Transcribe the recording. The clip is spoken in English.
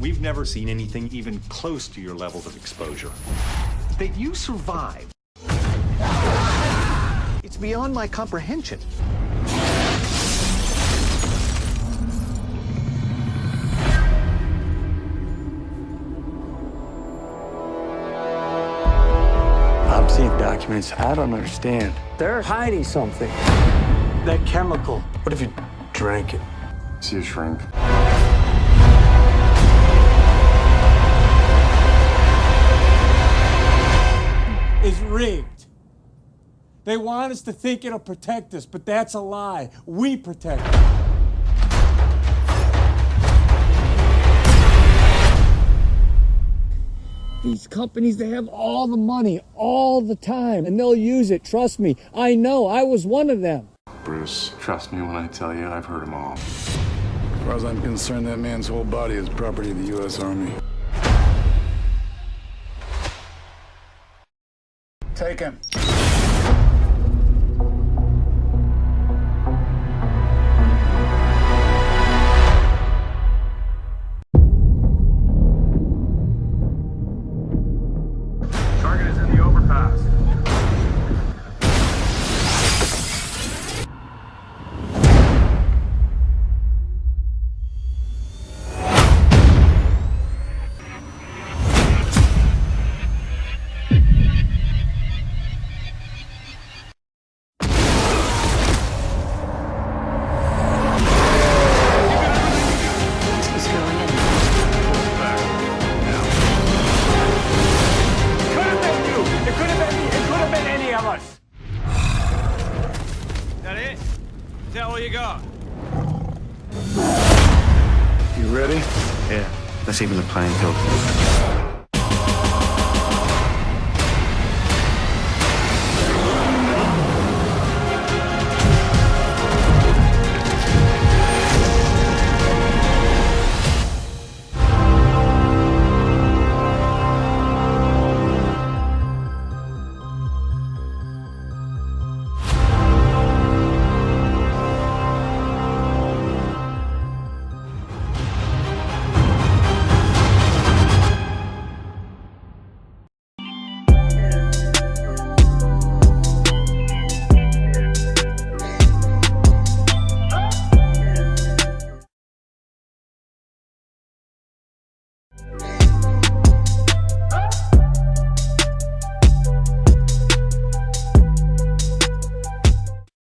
We've never seen anything even close to your levels of exposure. That you survived. It's beyond my comprehension. I'm seeing documents I don't understand. They're hiding something. That chemical. What if you drank it? See a shrink. Rigged. They want us to think it'll protect us, but that's a lie. We protect them. These companies, they have all the money all the time, and they'll use it. Trust me. I know. I was one of them. Bruce, trust me when I tell you I've heard them all. As far as I'm concerned, that man's whole body is property of the U.S. Army. Take him. That it? Is that all you got? You ready? Yeah. Let's even the playing field.